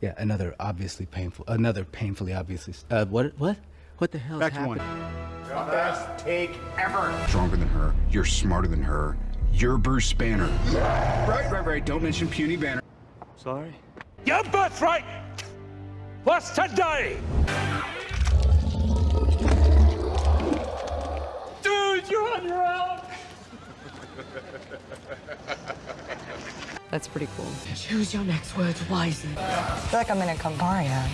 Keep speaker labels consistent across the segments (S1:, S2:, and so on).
S1: Yeah, another obviously painful, another painfully obviously. Uh, what? What? What the hell?
S2: Back to
S1: happened?
S2: one.
S3: Best take ever.
S2: Stronger than her. You're smarter than her. You're Bruce Banner. Right, right, right. Don't mention puny Banner.
S3: Sorry.
S4: Your birthright was today! Dude, you're on your own!
S5: That's pretty cool.
S6: Choose your next words wisely.
S7: I feel like I'm in a campari now.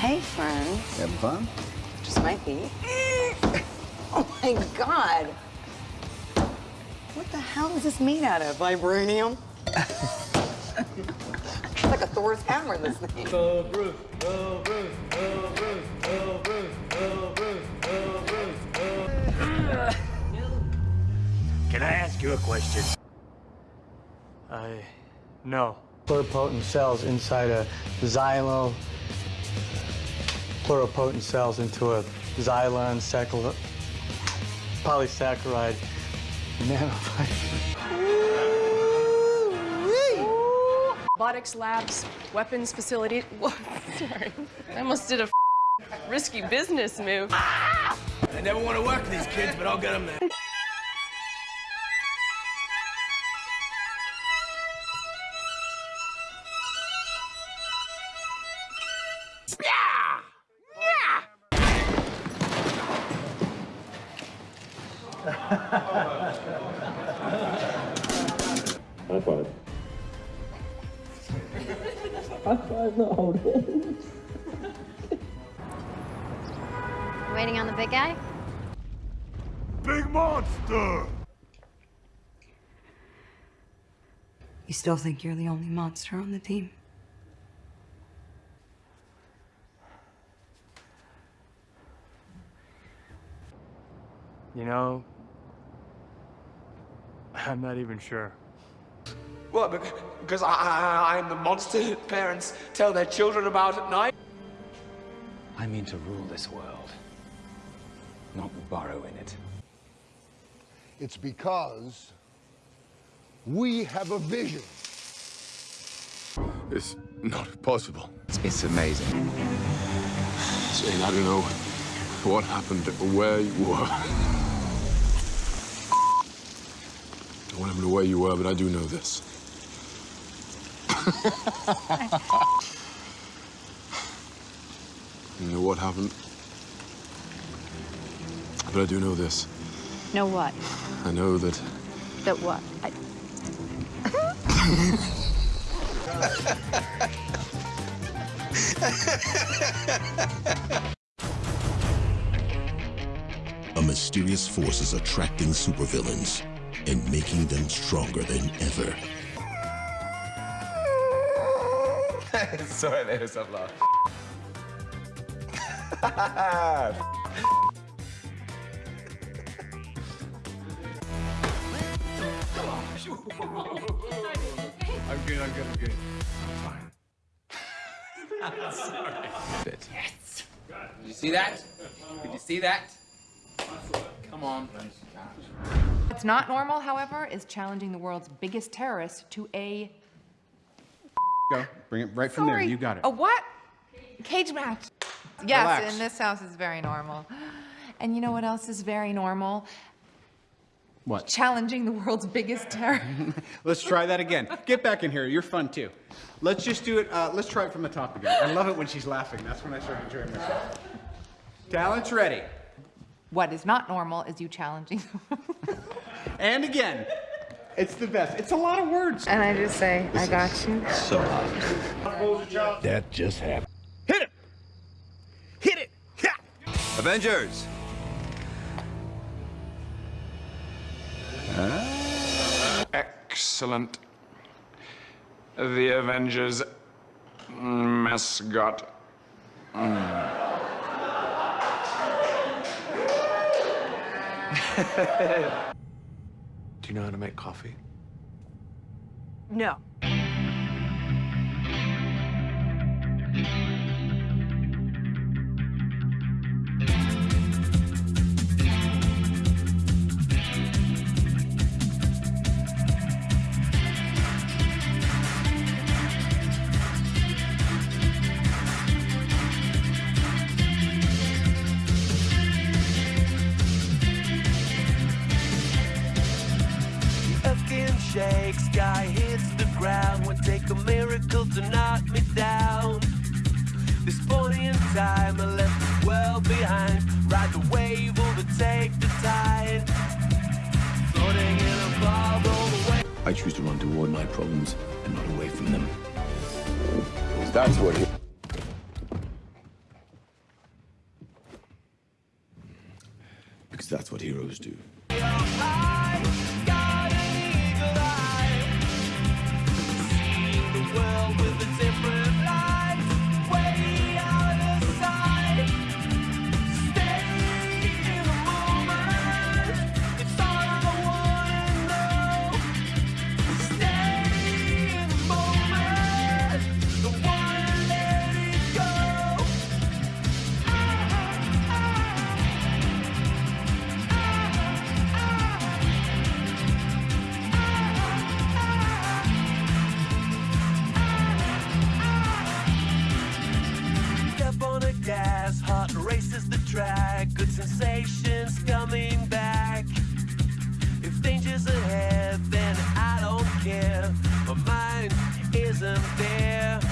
S8: Hey, friends.
S2: Having fun?
S8: Just might be. oh my god. What the hell is this made out of? Vibranium? it's like a Thor's hammer, this thing.
S3: Go Bruce, go Bruce, go Bruce, go Bruce, go Bruce, go Bruce, go
S4: Can I ask you a question?
S3: I no. Pluripotent cells inside a xylo. Pluripotent cells into a xylon saccharide, polysaccharide nanofiber.
S5: Robotics labs, weapons facility. Whoa, sorry. I almost did a risky business move.
S4: I never want to work with these kids, but I'll get them there.
S9: High five. High five, not holding.
S10: Waiting on the big guy?
S4: Big monster!
S6: You still think you're the only monster on the team?
S3: You know, I'm not even sure.
S4: What? Because I, I, I'm the monster parents tell their children about at night?
S1: I mean to rule this world, not borrow in it.
S11: It's because we have a vision.
S9: It's not possible.
S2: It's amazing.
S9: Saying I don't know what happened or where you were. What happened to where you were, but I do know this. you know what happened? But I do know this.
S10: Know what?
S9: I know that
S10: That what? I...
S12: A mysterious force is attracting supervillains and making them stronger than ever.
S4: Sorry, there's a laugh.
S2: I'm good, I'm good, I'm good.
S1: Bit. Yes.
S4: Did you see that? Did you see that? Come on.
S5: What's not normal, however, is challenging the world's biggest terrorist to a.
S2: Go. Bring it right from there. You got it.
S5: A what? Cage match. Yes,
S2: Relax.
S5: in this house is very normal. And you know what else is very normal?
S2: What?
S5: Challenging the world's biggest terror.
S2: Let's try that again. Get back in here. You're fun too. Let's just do it. Uh, let's try it from the top again. I love it when she's laughing. That's when I start enjoying myself. Talent's ready.
S5: What is not normal is you challenging.
S2: And again. It's the best. It's a lot of words.
S8: And I just say, I got you.
S12: So hot.
S9: that just happened.
S4: Hit it! Hit it! Yeah!
S9: Avengers!
S4: Excellent. The Avengers mascot. Hmm.
S9: Do you know how to make coffee?
S5: no.
S13: shakes, hits the ground. Would take a miracle to knock me down. This point in time, I left the world behind. Ride the wave, overtake the tide. Floating in a bubble.
S9: I choose to run toward my problems and not away from them. That's what. Because that's what heroes do.
S13: Heart is the track. Good sensations coming back. If danger's ahead, then I don't care. My mind isn't there.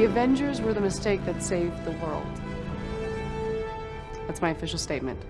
S5: The Avengers were the mistake that saved the world. That's my official statement.